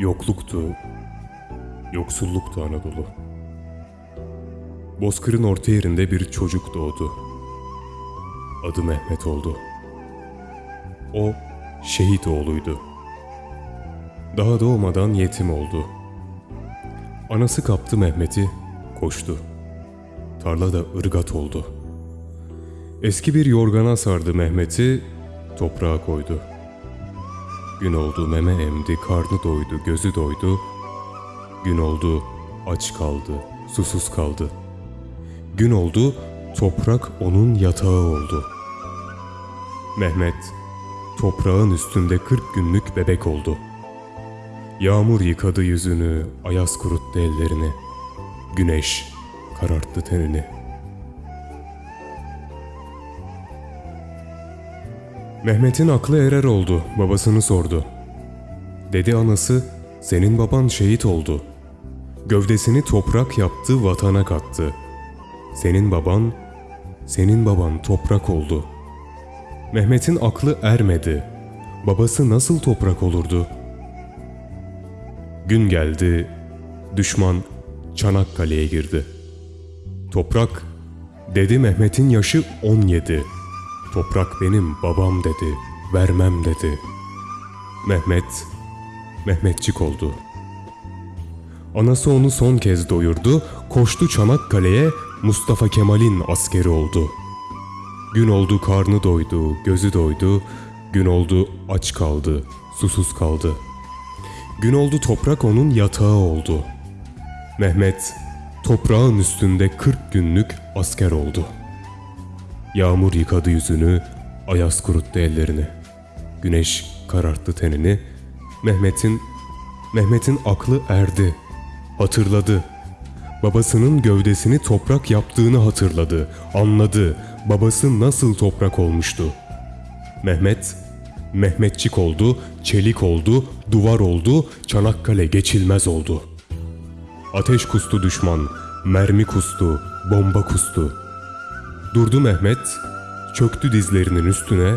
Yokluktu, yoksulluktu Anadolu. Bozkır'ın orta yerinde bir çocuk doğdu. Adı Mehmet oldu. O şehit oğluydu. Daha doğmadan yetim oldu. Anası kaptı Mehmet'i, koştu. Tarlada ırgat oldu. Eski bir yorgana sardı Mehmet'i, toprağa koydu. Gün oldu meme emdi, karnı doydu, gözü doydu. Gün oldu, aç kaldı, susuz kaldı. Gün oldu, toprak onun yatağı oldu. Mehmet, toprağın üstünde kırk günlük bebek oldu. Yağmur yıkadı yüzünü, ayaz kuruttu ellerini. Güneş kararttı tenini. Mehmet'in aklı erer oldu, babasını sordu. Dedi anası, senin baban şehit oldu. Gövdesini toprak yaptı, vatana kattı. Senin baban, senin baban toprak oldu. Mehmet'in aklı ermedi. Babası nasıl toprak olurdu? Gün geldi, düşman Çanakkale'ye girdi. Toprak, dedi Mehmet'in yaşı 17. Toprak benim babam dedi, vermem dedi. Mehmet, Mehmetçik oldu. Anası onu son kez doyurdu, koştu Çanakkale'ye, Mustafa Kemal'in askeri oldu. Gün oldu karnı doydu, gözü doydu, gün oldu aç kaldı, susuz kaldı. Gün oldu toprak onun yatağı oldu. Mehmet, toprağın üstünde 40 günlük asker oldu.'' Yağmur yıkadı yüzünü, ayaz kuruttu ellerini. Güneş kararttı tenini. Mehmet'in Mehmet'in aklı erdi. Hatırladı. Babasının gövdesini toprak yaptığını hatırladı. Anladı. Babası nasıl toprak olmuştu. Mehmet Mehmetçik oldu, çelik oldu, duvar oldu, Çanakkale geçilmez oldu. Ateş kustu düşman, mermi kustu, bomba kustu. Durdu Mehmet, çöktü dizlerinin üstüne,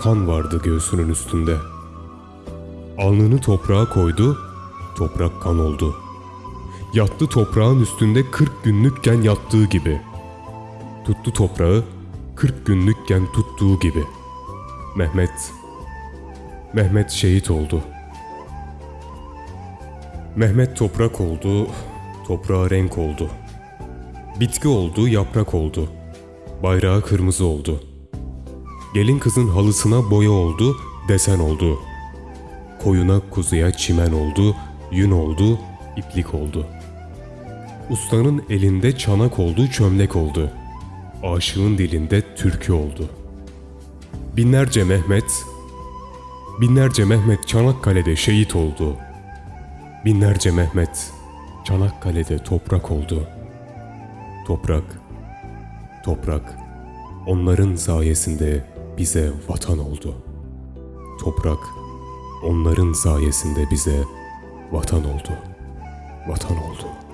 kan vardı göğsünün üstünde. Alnını toprağa koydu, toprak kan oldu. Yattı toprağın üstünde 40 günlükken yattığı gibi. Tuttu toprağı 40 günlükken tuttuğu gibi. Mehmet, Mehmet şehit oldu. Mehmet toprak oldu, toprağa renk oldu. Bitki oldu, yaprak oldu.'' Bayrağı kırmızı oldu. Gelin kızın halısına boya oldu, desen oldu. Koyuna kuzuya çimen oldu, yün oldu, iplik oldu. Ustanın elinde çanak oldu, çömlek oldu. Aşığın dilinde türkü oldu. Binlerce Mehmet, binlerce Mehmet Çanakkale'de şehit oldu. Binlerce Mehmet Çanakkale'de toprak oldu. Toprak, Toprak onların sayesinde bize vatan oldu. Toprak onların sayesinde bize vatan oldu. Vatan oldu.''